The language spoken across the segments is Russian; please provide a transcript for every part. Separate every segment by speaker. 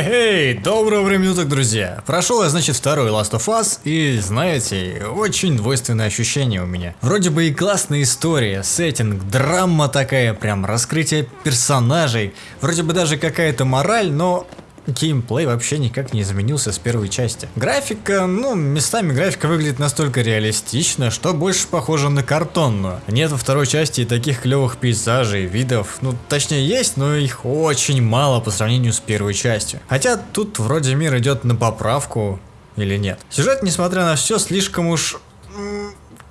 Speaker 1: Эй, доброго времени суток, друзья! Прошел я, значит, второй Last of Us, и, знаете, очень двойственное ощущение у меня. Вроде бы и классная история, сеттинг, драма такая, прям раскрытие персонажей, вроде бы даже какая-то мораль, но геймплей вообще никак не изменился с первой части. Графика, ну, местами графика выглядит настолько реалистично, что больше похоже на картонную. Нет во второй части и таких клевых пейзажей, видов, ну, точнее есть, но их очень мало по сравнению с первой частью. Хотя тут вроде мир идет на поправку, или нет. Сюжет, несмотря на все, слишком уж...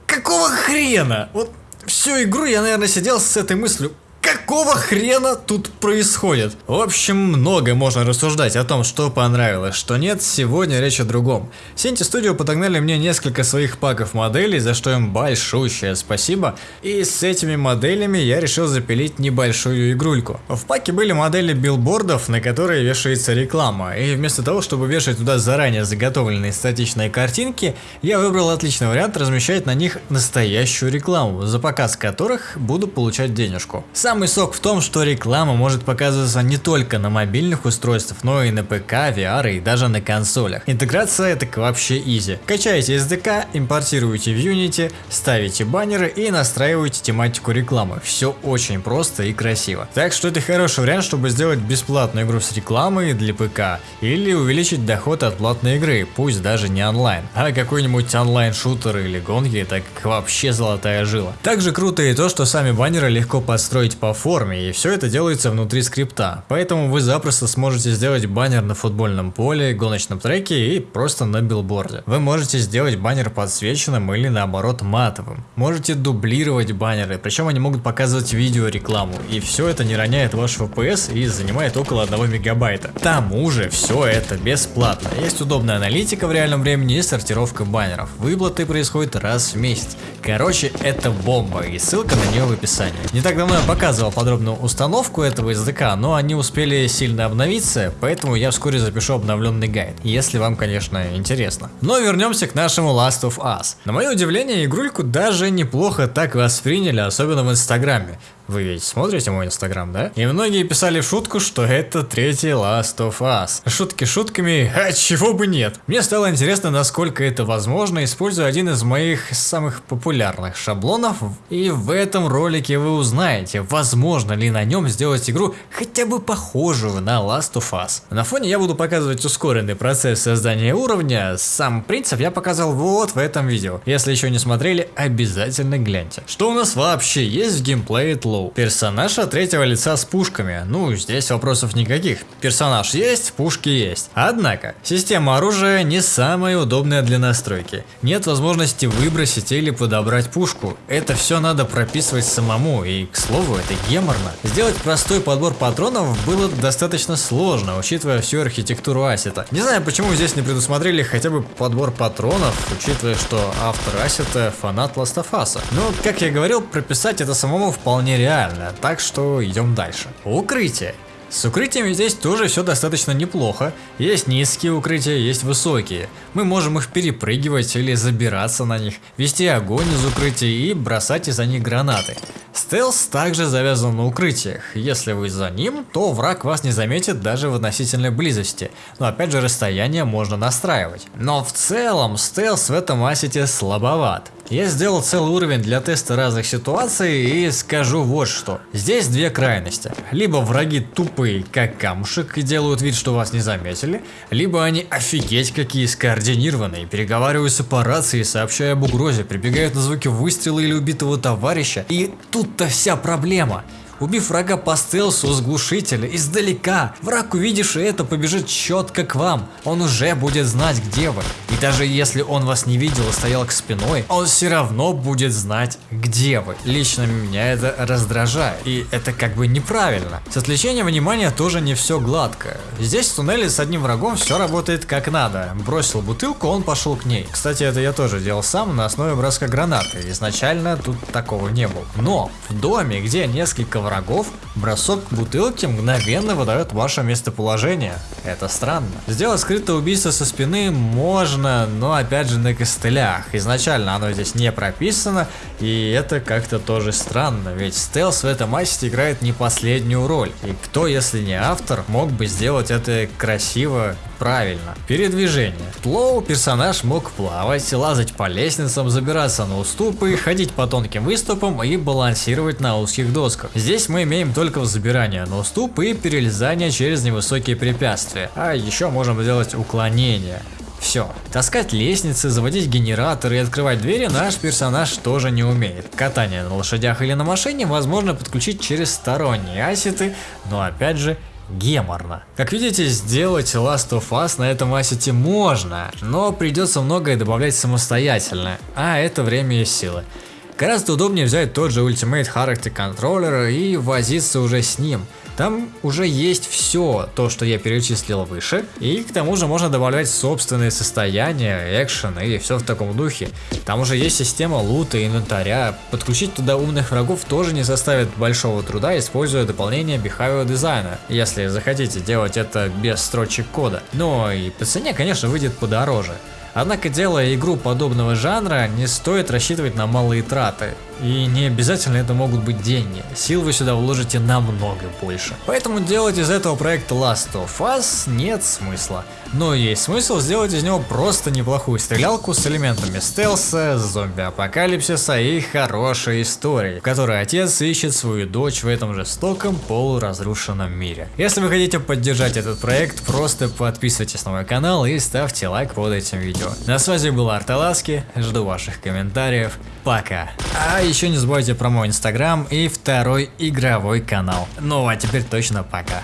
Speaker 1: Какого хрена? Вот всю игру я, наверное, сидел с этой мыслью, Какого хрена тут происходит? В общем, много можно рассуждать о том, что понравилось, что нет, сегодня речь о другом. Синти Studio подогнали мне несколько своих паков моделей, за что им большущее спасибо, и с этими моделями я решил запилить небольшую игрульку. В паке были модели билбордов, на которые вешается реклама, и вместо того, чтобы вешать туда заранее заготовленные статичные картинки, я выбрал отличный вариант размещать на них настоящую рекламу, за показ которых буду получать денежку. Сам Самый сок в том, что реклама может показываться не только на мобильных устройствах, но и на ПК, VR и даже на консолях. Интеграция так вообще изи. Качаете SDK, импортируете в Unity, ставите баннеры и настраиваете тематику рекламы. Все очень просто и красиво. Так что это хороший вариант, чтобы сделать бесплатную игру с рекламой для ПК или увеличить доход от платной игры, пусть даже не онлайн. А какой-нибудь онлайн-шутер или гонки так вообще золотая жила. Также круто и то, что сами баннеры легко подстроить по форме, и все это делается внутри скрипта. Поэтому вы запросто сможете сделать баннер на футбольном поле, гоночном треке и просто на билборде. Вы можете сделать баннер подсвеченным или наоборот матовым. Можете дублировать баннеры, причем они могут показывать видео рекламу. И все это не роняет ваш FPS и занимает около 1 мегабайта. К тому же все это бесплатно. Есть удобная аналитика в реальном времени и сортировка баннеров. Выплаты происходят раз в месяц. Короче, это бомба и ссылка на нее в описании. Не так давно я показывал подробную установку этого SDK, но они успели сильно обновиться, поэтому я вскоре запишу обновленный гайд, если вам, конечно, интересно. Но вернемся к нашему Last of Us. На мое удивление, игрульку даже неплохо так восприняли, особенно в инстаграме. Вы ведь смотрите мой инстаграм, да? И многие писали шутку, что это третий Last of Us. Шутки шутками, а чего бы нет. Мне стало интересно, насколько это возможно, используя один из моих самых популярных шаблонов. И в этом ролике вы узнаете, возможно ли на нем сделать игру хотя бы похожую на Last of Us. На фоне я буду показывать ускоренный процесс создания уровня. Сам принцип я показал вот в этом видео. Если еще не смотрели, обязательно гляньте. Что у нас вообще есть в геймплее Тло? Hollow. Персонаж от третьего лица с пушками. Ну, здесь вопросов никаких. Персонаж есть, пушки есть. Однако, система оружия не самая удобная для настройки. Нет возможности выбросить или подобрать пушку. Это все надо прописывать самому, и, к слову, это геморно. Сделать простой подбор патронов было достаточно сложно, учитывая всю архитектуру ассета. Не знаю, почему здесь не предусмотрели хотя бы подбор патронов, учитывая, что автор ассета фанат Ластафаса. Но, как я говорил, прописать это самому вполне реально реально, так что идем дальше. Укрытие. С укрытиями здесь тоже все достаточно неплохо. Есть низкие укрытия, есть высокие. Мы можем их перепрыгивать или забираться на них, вести огонь из укрытий и бросать из-за них гранаты. Стелс также завязан на укрытиях. Если вы за ним, то враг вас не заметит даже в относительной близости. Но опять же расстояние можно настраивать. Но в целом стелс в этом ассете слабоват. Я сделал целый уровень для теста разных ситуаций и скажу вот что. Здесь две крайности. Либо враги тупые, как камушек, и делают вид, что вас не заметили, либо они офигеть какие скоординированные, переговариваются по рации, сообщая об угрозе, прибегают на звуки выстрела или убитого товарища. И тут-то вся проблема. Убив врага по стелсу с глушителя издалека, враг увидевший это побежит четко к вам, он уже будет знать где вы. И даже если он вас не видел и стоял к спиной, он все равно будет знать где вы. Лично меня это раздражает, и это как бы неправильно. С отвлечением внимания тоже не все гладко. Здесь в туннеле с одним врагом все работает как надо. Бросил бутылку, он пошел к ней. Кстати, это я тоже делал сам на основе броска гранаты. Изначально тут такого не было. Но в доме, где несколько врагов, бросок бутылки мгновенно выдает ваше местоположение. Это странно. Сделать скрытое убийство со спины можно, но опять же на костылях. Изначально оно здесь не прописано, и это как-то тоже странно, ведь стелс в этом массе играет не последнюю роль. И кто, если не автор, мог бы сделать это красиво Правильно. Передвижение. Тлоу персонаж мог плавать, лазать по лестницам, забираться на уступы, ходить по тонким выступам и балансировать на узких досках. Здесь мы имеем только взбирание на уступ и перелезание через невысокие препятствия. А еще можем сделать уклонение. Все. Таскать лестницы, заводить генераторы и открывать двери наш персонаж тоже не умеет. Катание на лошадях или на машине возможно подключить через сторонние асеты, но опять же геморно. Как видите, сделать Last of Us на этом ассете можно, но придется многое добавлять самостоятельно, а это время и силы. Гораздо удобнее взять тот же Ultimate Character Controller и возиться уже с ним. Там уже есть все то, что я перечислил выше, и к тому же можно добавлять собственные состояния, экшен и все в таком духе. Там уже есть система лута, инвентаря, подключить туда умных врагов тоже не составит большого труда, используя дополнение Behavior дизайна, если захотите делать это без строчек кода. Но и по цене, конечно, выйдет подороже. Однако делая игру подобного жанра, не стоит рассчитывать на малые траты. И не обязательно это могут быть деньги, сил вы сюда вложите намного больше. Поэтому делать из этого проекта Last of Us нет смысла. Но есть смысл сделать из него просто неплохую стрелялку с элементами стелса, зомби-апокалипсиса и хорошей истории, в которой отец ищет свою дочь в этом жестоком полуразрушенном мире. Если вы хотите поддержать этот проект, просто подписывайтесь на мой канал и ставьте лайк под этим видео. На связи был Арталаски, жду ваших комментариев, пока. А еще не забывайте про мой инстаграм и второй игровой канал. Ну а теперь точно пока.